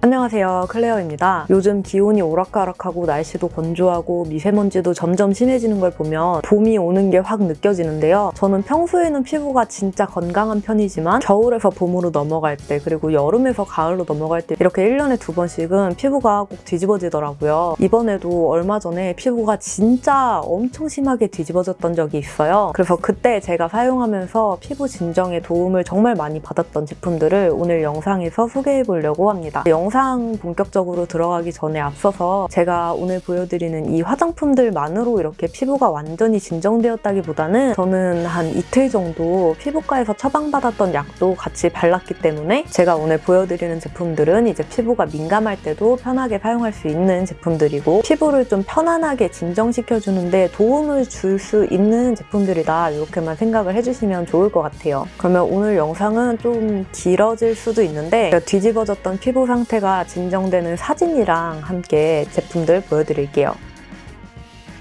안녕하세요. 클레어입니다. 요즘 기온이 오락가락하고 날씨도 건조하고 미세먼지도 점점 심해지는 걸 보면 봄이 오는 게 확 느껴지는데요. 저는 평소에는 피부가 진짜 건강한 편이지만 겨울에서 봄으로 넘어갈 때 그리고 여름에서 가을로 넘어갈 때 이렇게 1년에 두 번씩은 피부가 꼭 뒤집어지더라고요. 이번에도 얼마 전에 피부가 진짜 엄청 심하게 뒤집어졌던 적이 있어요. 그래서 그때 제가 사용하면서 피부 진정에 도움을 정말 많이 받았던 제품들을 오늘 영상에서 소개해 보려고 합니다. 영상 본격적으로 들어가기 전에 앞서서 제가 오늘 보여드리는 이 화장품들만으로 이렇게 피부가 완전히 진정되었다기보다는 저는 한 이틀 정도 피부과에서 처방받았던 약도 같이 발랐기 때문에 제가 오늘 보여드리는 제품들은 이제 피부가 민감할 때도 편하게 사용할 수 있는 제품들이고 피부를 좀 편안하게 진정시켜주는데 도움을 줄 수 있는 제품들이다 이렇게만 생각을 해주시면 좋을 것 같아요. 그러면 오늘 영상은 좀 길어질 수도 있는데 뒤집어졌던 피부 상태 상태가 진정되는 사진이랑 함께 제품들 보여드릴게요.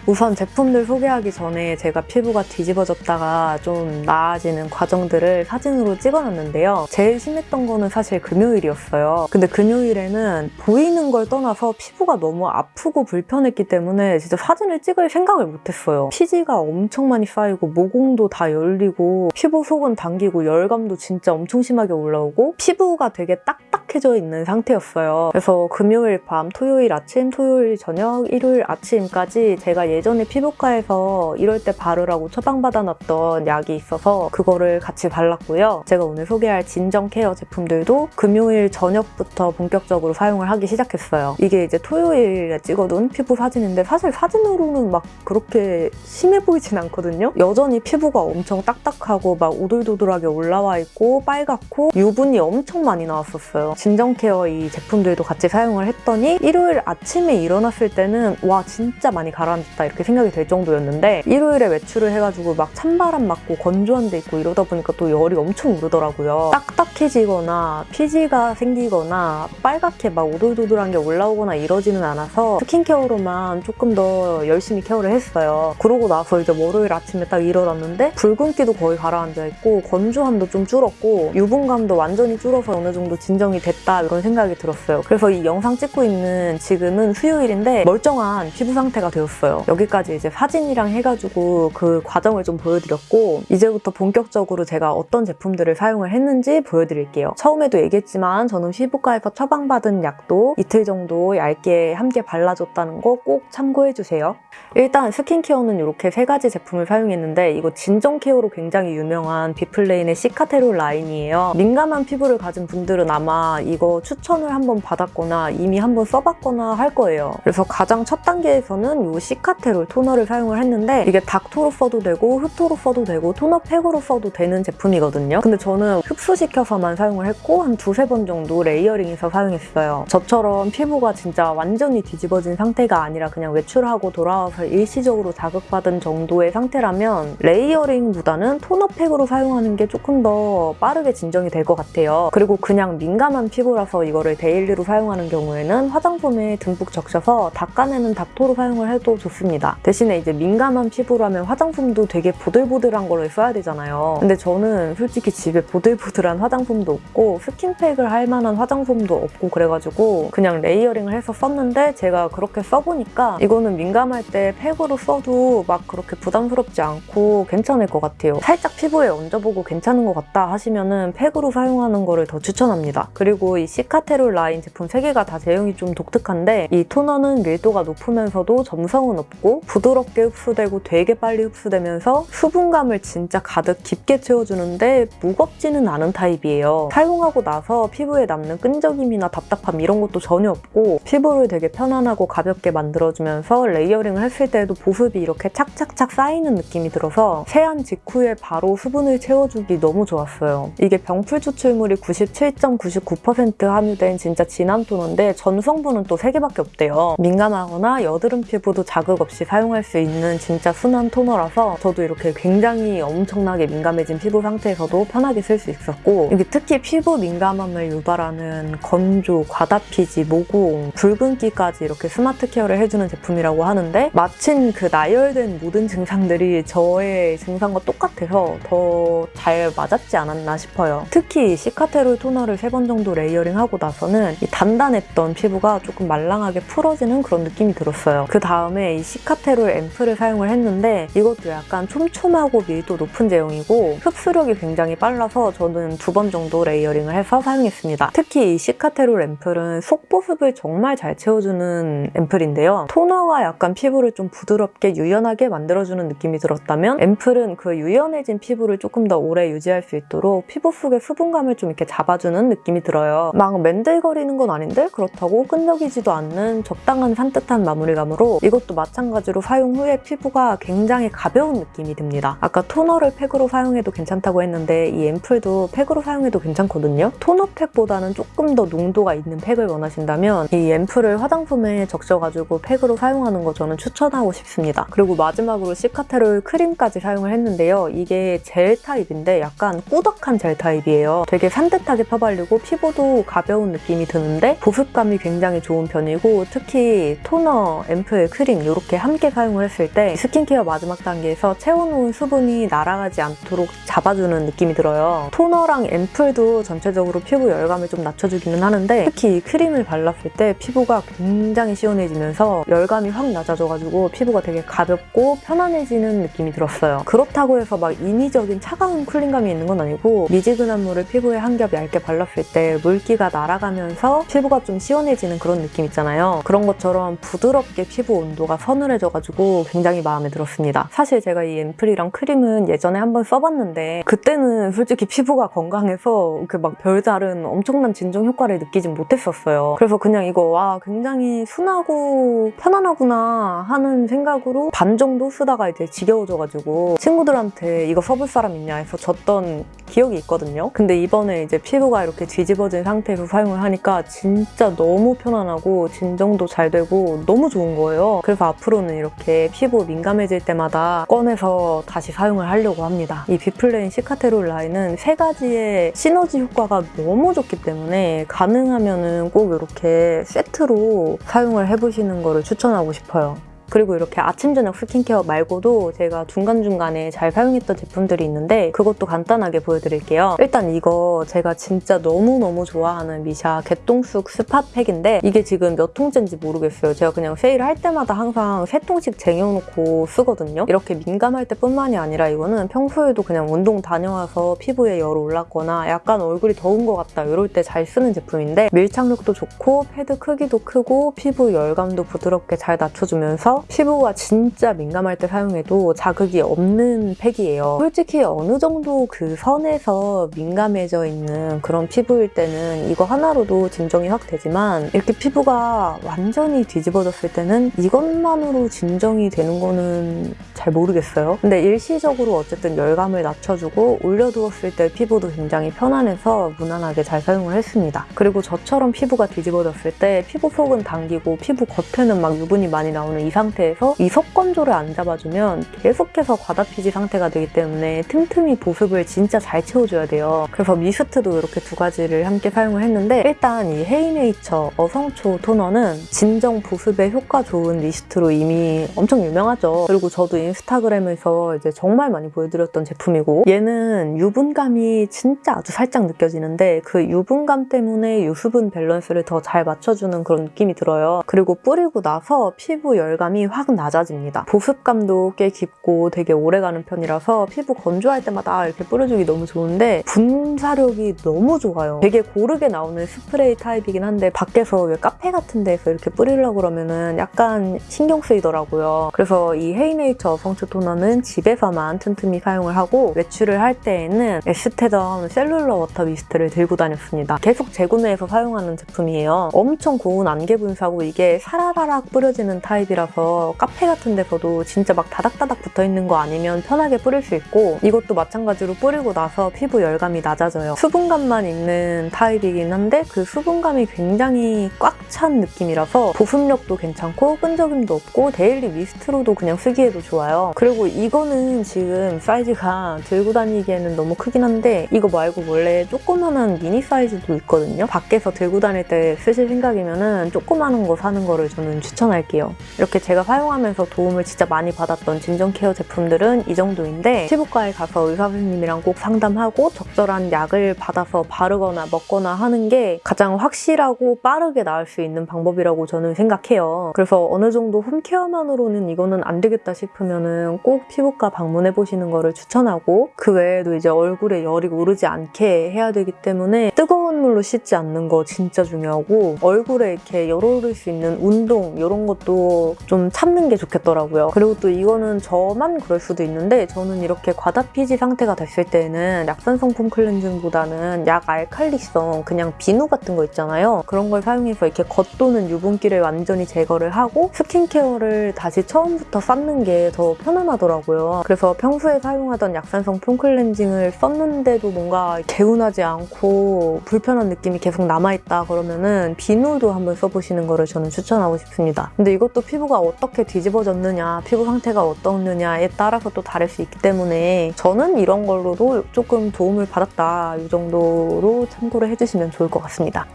우선 제품들 소개하기 전에 제가 피부가 뒤집어졌다가 좀 나아지는 과정들을 사진으로 찍어놨는데요. 제일 심했던 거는 사실 금요일이었어요. 근데 금요일에는 보이는 걸 떠나서 피부가 너무 아프고 불편했기 때문에 진짜 사진을 찍을 생각을 못했어요. 피지가 엄청 많이 쌓이고 모공도 다 열리고 피부 속은 당기고 열감도 진짜 엄청 심하게 올라오고 피부가 되게 딱딱해져 있는 상태였어요. 그래서 금요일 밤, 토요일 아침, 토요일 저녁, 일요일 아침까지 제가 예전에 피부과에서 이럴 때 바르라고 처방받아놨던 약이 있어서 그거를 같이 발랐고요. 제가 오늘 소개할 진정 care 제품들도 금요일 저녁부터 본격적으로 사용을 하기 시작했어요. 이게 이제 토요일에 찍어둔 피부 사진인데 사실 사진으로는 막 그렇게 심해 보이진 않거든요. 여전히 피부가 엄청 딱딱하고 막 오돌도돌하게 올라와 있고 빨갛고 유분이 엄청 많이 나왔었어요. 진정 care 이 제품들도 같이 사용을 했더니 일요일 아침에 일어났을 때는 와 진짜 많이 가라앉았다 이렇게 생각이 될 정도였는데 일요일에 외출을 해가지고 막 찬바람 맞고 건조한 데 있고 이러다 보니까 또 열이 엄청 오르더라고요. 딱딱해지거나 피지가 생기거나 빨갛게 막 오돌도돌한 게 올라오거나 이러지는 않아서 스킨케어로만 조금 더 열심히 케어를 했어요. 그러고 나서 이제 월요일 아침에 딱 일어났는데 붉은기도 거의 가라앉아 있고 건조함도 좀 줄었고 유분감도 완전히 줄어서 어느 정도 진정이 됐다 이런 생각이 들었어요. 그래서 이 영상 찍고 있는 지금은 수요일인데 멀쩡한 피부 상태가 되었어요. 여기까지 이제 사진이랑 해가지고 그 과정을 좀 보여드렸고 이제부터 본격적으로 제가 어떤 제품들을 사용을 했는지 보여드릴게요. 처음에도 얘기했지만 저는 피부과에서 처방받은 약도 이틀 정도 얇게 함께 발라줬다는 거 꼭 참고해주세요. 일단 스킨케어는 이렇게 세 가지 제품을 사용했는데 이거 진정 케어로 굉장히 유명한 비플레인의 시카테롤 라인이에요. 민감한 피부를 가진 분들은 아마 이거 추천을 한번 받았거나 이미 한번 써봤거나 할 거예요. 그래서 가장 첫 단계에서는 이 시카테롤 토너를 사용을 했는데 이게 닦토로 써도 되고 흡토로 써도 되고 토너 팩으로 써도 되는 제품이거든요. 근데 저는 흡수시켜서만 사용을 했고 한 두세 번 정도 레이어링해서 사용했어요. 저처럼 피부가 진짜 완전히 뒤집어진 상태가 아니라 그냥 외출하고 돌아와서 일시적으로 자극받은 정도의 상태라면 레이어링보다는 토너 팩으로 사용하는 게 조금 더 빠르게 진정이 될 것 같아요. 그리고 그냥 민감한 피부라서 이거를 데일리로 사용하는 경우에는 화장솜에 듬뿍 적셔서 닦아내는 닦토로 사용을 해도 좋습니다. 대신에 이제 민감한 피부라면 화장솜도 되게 보들보들한 거를 써야 되잖아요. 근데 저는 솔직히 집에 보들보들한 화장솜도 없고 스킨팩을 할 만한 화장솜도 없고 그래가지고 그냥 레이어링을 해서 썼는데 제가 그렇게 써보니까 이거는 민감할 때 팩으로 써도 막 그렇게 부담스럽지 않고 괜찮을 것 같아요. 살짝 피부에 얹어보고 괜찮은 것 같다 하시면은 팩으로 사용하는 거를 더 추천합니다. 그리고 이 시카테롤 라인 제품 3개가 다 제형이 좀 독특한데 이 토너는 밀도가 높으면서도 점성은 없고 부드럽게 흡수되고 되게 빨리 흡수되면서 수분감을 진짜 가득 깊게 채워주는데 무겁지는 않은 타입이에요. 사용하고 나서 피부에 남는 끈적임이나 답답함 이런 것도 전혀 없고 피부를 되게 편안하고 가볍게 만들어주면서 레이어링을 했을 때도 보습이 이렇게 착착착 쌓이는 느낌이 들어서 세안 직후에 바로 수분을 채워주기 너무 좋았어요. 이게 병풀 추출물이 97.99% 함유된 진짜 진한 토너인데 전 성분은 또 3개밖에 없대요. 민감하거나 여드름 피부도 자극 없이 사용할 수 있는 진짜 순한 토너라서 저도 이렇게 굉장히 엄청나게 민감해진 피부 상태에서도 편하게 쓸 수 있었고 이게 특히 피부 민감함을 유발하는 건조, 과다피지, 모공, 붉은기까지 이렇게 스마트 케어를 해주는 제품이라고 하는데 마침 그 나열된 모든 증상들이 저의 증상과 똑같아서 더 잘 맞았지 않았나 싶어요. 특히 시카테롤 토너를 세번 정도 레이어링하고 나서는 이 단단했던 피부가 조금 말랑하게 풀어지는 그런 느낌이 들었어요. 그 다음에 이 시카테롤 앰플을 사용을 했는데 이것도 약간 촘촘하고 밀도 높은 제형이고 흡수력이 굉장히 빨라서 저는 두 번 정도 레이어링을 해서 사용했습니다. 특히 이 시카테롤 앰플은 속보습을 정말 잘 채워주는 앰플인데요. 토너가 약간 피부를 좀 부드럽게 유연하게 만들어주는 느낌이 들었다면 앰플은 그 유연해진 피부를 조금 더 오래 유지할 수 있도록 피부 속의 수분감을 좀 이렇게 잡아주는 느낌이 들어요. 막 맨들거리는 건 아닌데 그렇다고 끈적이지도 않는 적당한 산뜻한 마무리감으로 이것도 마찬가지로 사용 후에 피부가 굉장히 가벼운 느낌이 듭니다. 아까 토너를 팩으로 사용해도 괜찮다고 했는데 이 앰플도 팩으로 사용해도 괜찮거든요. 토너 팩보다는 조금 더 농도가 있는 팩을 원하신다면 이 앰플을 화장솜에 적셔가지고 팩으로 사용하는 거 저는 추천하고 싶습니다. 그리고 마지막으로 시카테롤 크림까지 사용을 했는데요. 이게 젤 타입인데 약간 꾸덕한 젤 타입이에요. 되게 산뜻하게 펴발리고 피부도 가벼운 느낌이 드는데 보습감이 굉장히 좋은 편이고 특히 토너, 앰플, 크림 이렇게 함께 사용을 했을 때 스킨케어 마지막 단계에서 채워놓은 수분이 날아가지 않도록 잡아주는 느낌이 들어요. 토너랑 앰플도 전체적으로 피부 열감을 좀 낮춰주기는 하는데 특히 이 크림을 발랐을 때 피부가 굉장히 시원해지면서 열감이 확 낮아져가지고 피부가 되게 가볍고 편안해지는 느낌이 들었어요. 그렇다고 해서 막 인위적인 차가운 쿨링감이 있는 건 아니고 미지근한 물을 피부에 한 겹 얇게 발랐을 때 물기가 날아가면서 피부가 좀 시원해지는 그런 느낌 있잖아요. 그런 것처럼 부드럽게 피부 온도가 서늘해져가지고 굉장히 마음에 들었습니다. 사실 제가 이 앰플이랑 크림은 예전에 한번 써봤는데 그때는 솔직히 피부가 건강해서 그 막 별다른 엄청난 진정 효과를 느끼진 못했었어요. 그래서 그냥 이거 와 굉장히 순하고 편안하구나 하는 생각으로 반 정도 쓰다가 이제 지겨워져가지고 친구들한테 이거 써볼 사람 있냐 해서 줬던 기억이 있거든요. 근데 이번에 이제 피부가 이렇게 뒤집어진 상태에서 사용을 하니까 진짜 너무 편안하고 진정도 잘 되고 너무 좋은 거예요. 그래서 앞으로는 이렇게 피부 민감해질 때마다 꺼내서 다시 사용을 하려고 합니다. 이 비플레인 시카테롤 라인은 세 가지의 시너지 효과가 너무 좋기 때문에 가능하면 은 꼭 이렇게 세트로 사용을 해보시는 거를 추천하고 싶어요. 그리고 이렇게 아침 저녁 스킨케어 말고도 제가 중간중간에 잘 사용했던 제품들이 있는데 그것도 간단하게 보여드릴게요. 일단 이거 제가 진짜 너무너무 좋아하는 미샤 개똥쑥 스팟팩인데 이게 지금 몇 통째인지 모르겠어요. 제가 그냥 세일을 할 때마다 항상 세 통씩 쟁여놓고 쓰거든요. 이렇게 민감할 때뿐만이 아니라 이거는 평소에도 그냥 운동 다녀와서 피부에 열 올랐거나 약간 얼굴이 더운 것 같다 이럴 때 잘 쓰는 제품인데 밀착력도 좋고 패드 크기도 크고 피부 열감도 부드럽게 잘 낮춰주면서 피부가 진짜 민감할 때 사용해도 자극이 없는 팩이에요. 솔직히 어느 정도 그 선에서 민감해져 있는 그런 피부일 때는 이거 하나로도 진정이 확 되지만 이렇게 피부가 완전히 뒤집어졌을 때는 이것만으로 진정이 되는 거는 잘 모르겠어요. 근데 일시적으로 어쨌든 열감을 낮춰주고 올려두었을 때 피부도 굉장히 편안해서 무난하게 잘 사용을 했습니다. 그리고 저처럼 피부가 뒤집어졌을 때 피부 속은 당기고 피부 겉에는 막 유분이 많이 나오는 이상 상태에서 이 속건조를 안 잡아주면 계속해서 과다피지 상태가 되기 때문에 틈틈이 보습을 진짜 잘 채워줘야 돼요. 그래서 미스트도 이렇게 두 가지를 함께 사용을 했는데 일단 이 헤이네이처 어성초 토너는 진정 보습에 효과 좋은 미스트로 이미 엄청 유명하죠. 그리고 저도 인스타그램에서 이제 정말 많이 보여드렸던 제품이고 얘는 유분감이 진짜 아주 살짝 느껴지는데 그 유분감 때문에 유수분 밸런스를 더 잘 맞춰주는 그런 느낌이 들어요. 그리고 뿌리고 나서 피부 열감이 확 낮아집니다. 보습감도 꽤 깊고 되게 오래가는 편이라서 피부 건조할 때마다 이렇게 뿌려주기 너무 좋은데 분사력이 너무 좋아요. 되게 고르게 나오는 스프레이 타입이긴 한데 밖에서 왜 카페 같은 데서 이렇게 뿌리려고 그러면은 약간 신경 쓰이더라고요. 그래서 이 헤이네이처 어성초 토너는 집에서만 틈틈이 사용을 하고 외출을 할 때에는 에스테덤 셀룰러 워터 미스트를 들고 다녔습니다. 계속 재구매해서 사용하는 제품이에요. 엄청 고운 안개 분사고 이게 사라라락 뿌려지는 타입이라서 카페 같은 데서도 진짜 막 다닥다닥 붙어 있는 거 아니면 편하게 뿌릴 수 있고 이것도 마찬가지로 뿌리고 나서 피부 열감이 낮아져요. 수분감만 있는 타입이긴 한데 그 수분감이 굉장히 꽉 찬 느낌이라서 보습력도 괜찮고 끈적임도 없고 daily mist로도 그냥 쓰기에도 좋아요. 그리고 이거는 지금 사이즈가 들고 다니기에는 너무 크긴 한데 이거 말고 원래 조그만한 미니 사이즈도 있거든요. 밖에서 들고 다닐 때 쓰실 생각이면 조그마한 거 사는 거를 저는 추천할게요. 이렇게 제가 사용하면서 도움을 진짜 많이 받았던 진정 care 제품들은 이 정도인데 피부과에 가서 의사 선생님이랑 꼭 상담하고 적절한 약을 받아서 바르거나 먹거나 하는 게 가장 확실하고 빠르게 나을 수 있는 방법이라고 저는 생각해요. 그래서 어느 정도 홈케어만으로는 이거는 안 되겠다 싶으면은 꼭 피부과 방문해 보시는 거를 추천하고 그 외에도 이제 얼굴에 열이 오르지 않게 해야 되기 때문에 뜨거운 물로 씻지 않는 거 진짜 중요하고 얼굴에 이렇게 열 오를 수 있는 운동 이런 것도 좀 참는 게 좋겠더라고요. 그리고 또 이거는 저만 그럴 수도 있는데 저는 이렇게 과다피지 상태가 됐을 때는 약산 성분 클렌징보다는 약 알칼리성 그냥 비누 같은 거 있잖아요. 그런 걸 사용해서 이렇게 겉도는 유분기를 완전히 제거를 하고 스킨케어를 다시 처음부터 쌓는 게 더 편안하더라고요. 그래서 평소에 사용하던 약산 성분 클렌징을 썼는데도 뭔가 개운하지 않고 불편한 느낌이 계속 남아있다 그러면은 비누도 한번 써보시는 거를 저는 추천하고 싶습니다. 근데 이것도 피부가 어떻게 뒤집어졌느냐, 피부 상태가 어떻느냐에 따라서 또 다를 수 있기 때문에 저는 이런 걸로도 조금 도움을 받았다 이 정도로 참고를 해주시면 좋을 것 같습니다.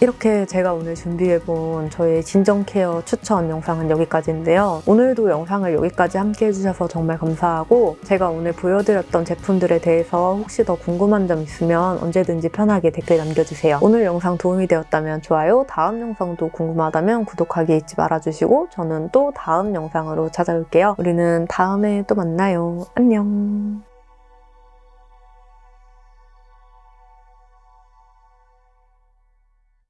이렇게 제가 오늘 준비해본 저의 진정 케어 추천 영상은 여기까지인데요. 오늘도 영상을 여기까지 함께 해주셔서 정말 감사하고 제가 오늘 보여드렸던 제품들에 대해서 혹시 더 궁금한 점 있으면 언제든지 편하게 댓글 남겨주세요. 오늘 영상 도움이 되었다면 좋아요, 다음 영상도 궁금하다면 구독하기 잊지 말아주시고 저는 또 다음 영상으로 찾아올게요. 우리는 다음에 또 만나요. 안녕.